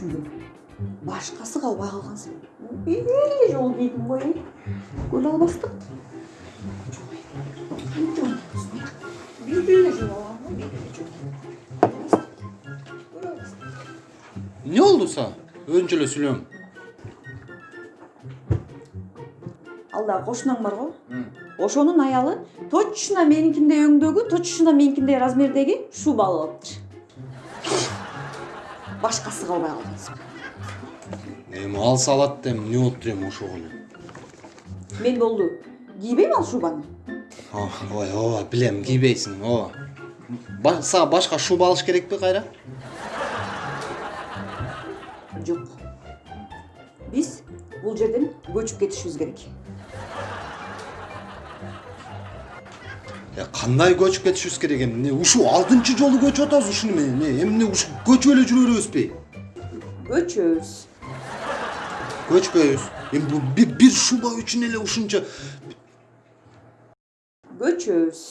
го эле жолу алгам бир эле жолу Көлө албастык. эмне болду сага өзүнчө эле сүйлөң алда кошунаң барго ошонун аялы точно меникиндей өңдөгү точно меникиндей размердеги шуба алып алыптыр башкасы калбай калгансың эми алса алат да эмне болуптур эми ошого эле мен болду кийбейм ал шубаны ой ооба билем кийбейсиң ооба Ба- сага башка шуба алыш керекпи кайра жок биз бул жерден көчүп кетишибиз керек кандай көчүп кетишибиз керек эми эмне ушул алтынчы жолу көчүп атабыз ушуну менен эмне эмне ушу көчүп эле жүрө беребизби көчөбүз көчпөйбүз эми бир, шуба үчүн эле ушунча көчөбүз